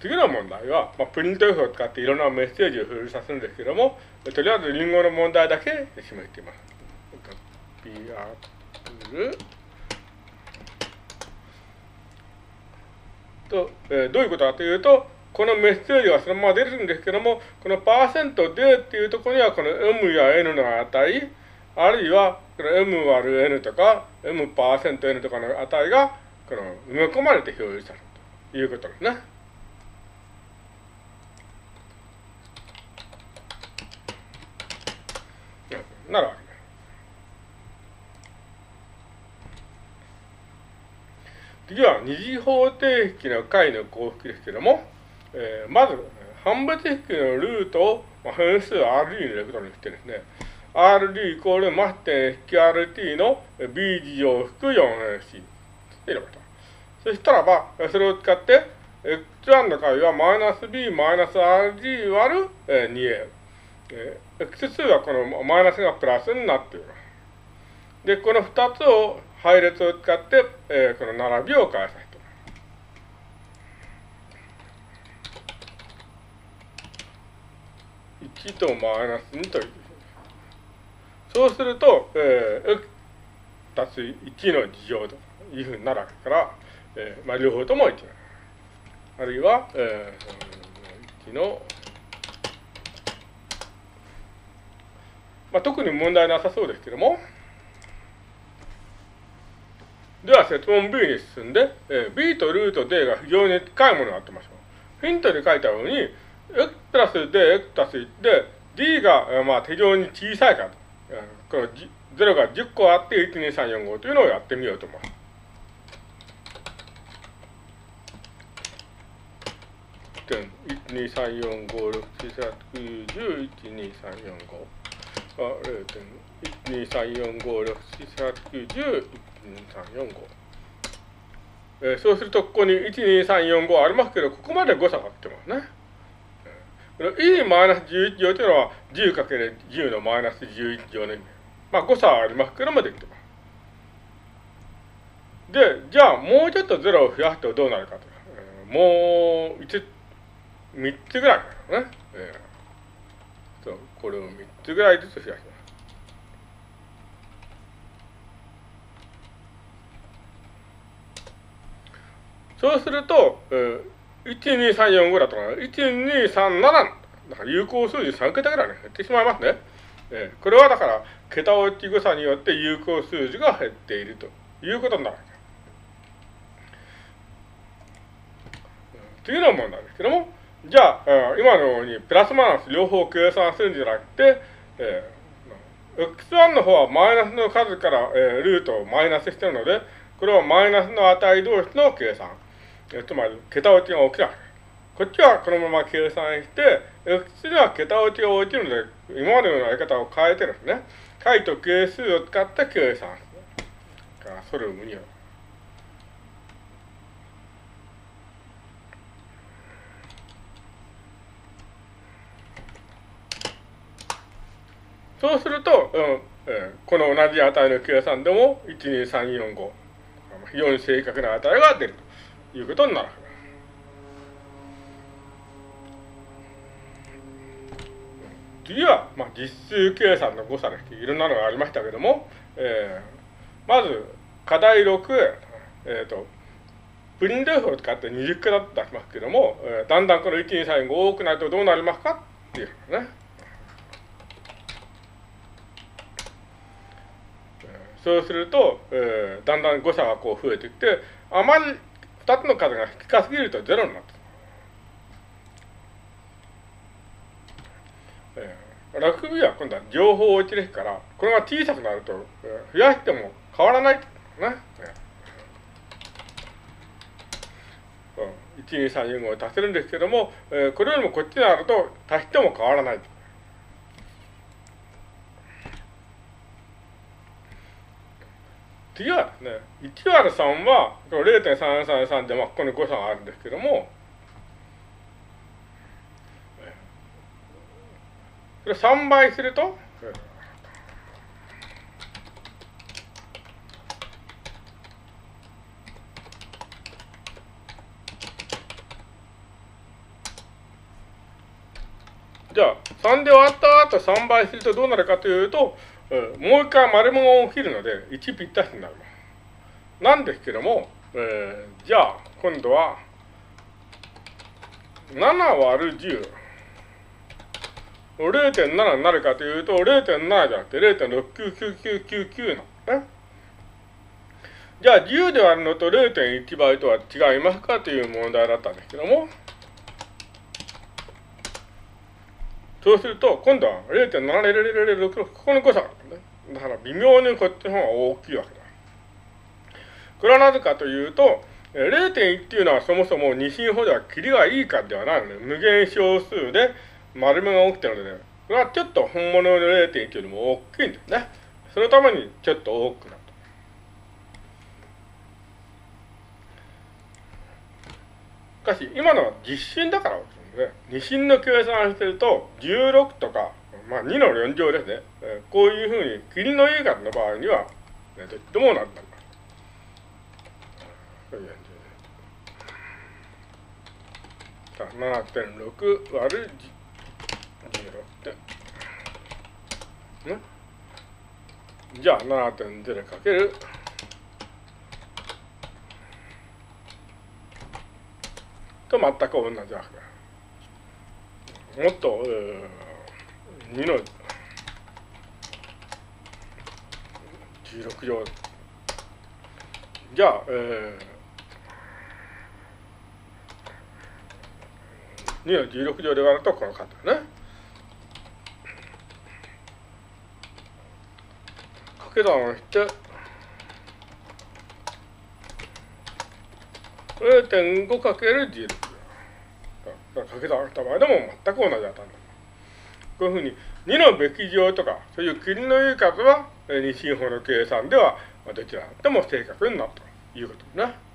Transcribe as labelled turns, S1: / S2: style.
S1: 次の問題は、まあ、プリント F を使っていろんなメッセージを表示させるんですけども、とりあえずリンゴの問題だけ示しています。ピアプルと、えー、どういうことかというと、このメッセージはそのまま出るんですけども、このパーセントでっていうところには、この M や N の値、あるいはこの M 割る N とか、M パーセント N とかの値が、この埋め込まれて表示されるということですね。なるわけ次は二次方程式の解の幸福ですけども、えー、まず、判別式のルートを、まあ、変数 RD に入れることにしてですね、RD イコールマス点引き RT の B 次乗含 4MC 入れました。そしたらば、それを使って、X1 の解はマイナス B マイナス RG 割る 2A。え、X2 はこのマイナスがプラスになっています。で、この2つを配列を使って、えー、この並びを返させて1とマイナス2という。そうすると、えー、x 足す1の事乗というふうになるわけから、えー、まあ、両方とも1あるいは、えー、1の、まあ、特に問題なさそうですけども、では説問 B に進んで、えー、B とルート D が非常に近いものになってましょう。ヒントに書いたように、x プラス D、x 足す1で、D が、えー、まあ非常に小さいかと。えー、この0が10個あって、1、2、3、4、5というのをやってみようと思います。1, 2, 3, 4, 5, 6, 7, 8, 9, 10, 1, 2, 3, 4, 5、2、3、4、5、6、7、8、9、10、1、2、3、4、5。あ、0.1、2、3、4、5、6、7、8、9、10、12345、えー、そうするとここに12345ありますけどここまで誤差が来てますね。この e マイナス11乗というのは 10×10 のマイナス11乗の意味。まあ誤差はありますけどもできてます。で、じゃあもうちょっと0を増やすとどうなるかと。えー、もう1、3つぐらいかね。えー、これを3つぐらいずつ増やします。そうすると、えー、12345だとか、1237だから有効数字3桁ぐらい、ね、減ってしまいますね。えー、これはだから、桁落ち誤差によって有効数字が減っているということになる。次の問題ですけども、じゃあ、今のようにプラスマイナス両方計算するんじゃなくて、えー、x1 の方はマイナスの数から、えー、ルートをマイナスしてるので、これはマイナスの値同士の計算。つまり、桁落ちが起きない。こっちはこのまま計算して、X では桁落ちが起きるので、今までのやり方を変えてですね、解と係数を使って計算する。からソルムには。そうすると、うんえー、この同じ値の計算でも、12345、非常に正確な値が出ると。いうことになる。次は、まあ、実数計算の誤差です。いろんなのがありましたけども、えー、まず、課題6、えっ、ー、と、プリント F を使って20桁出しますけども、えー、だんだんこの1、2、3、5多くなるとどうなりますかっていうね。そうすると、えー、だんだん誤差がこう増えてきて、あまり二つの数が低すぎるとゼロになってえー、ラグビーは今度は情報を落ちですから、これが小さくなると、えー、増やしても変わらないね。えー、1、2、3、4、5を足せるんですけども、えー、これよりもこっちになると足しても変わらない。次はね、1割3は0.333で、まあ、ここに誤差があるんですけども、これ3倍すると、じゃあ、3で割った後3倍するとどうなるかというと、もう一回丸物が起きるので、1ぴったしになります。なんですけども、えー、じゃあ、今度は、7割る10。0.7になるかというと、0.7じゃなくて0.69999なのね。じゃあ、10で割るのと0.1倍とは違いますかという問題だったんですけども、そうすると、今度は0.70066、ここの誤差が。だから微妙にこっちの方が大きいわけだ。これはなぜかというと、0.1っていうのはそもそも二進法では切りがいいかではないので、無限小数で丸目が起きてるので、ね、これはちょっと本物の0.1よりも大きいんですね。そのためにちょっと多くなる。しかし、今のは実心だから、ね、二進の計算してると、16とか、まあ2の4乗ですね。えー、こういうふうに、切りのいい数の場合には、ね、どっちもなったんだ。7.6割る16点。ね。じゃあ7.0かけると全く同じわけだ。もっと、えー、2の16乗。じゃあ、えー、2の16乗で割るとこの数だね。掛け算をして、0.5かける16乗掛け算した場合でも全く同じ値だ。こういうふうに2のべき乗とか、そういう切りのいい数は、二進法の計算ではどちらでも正確になるということですね。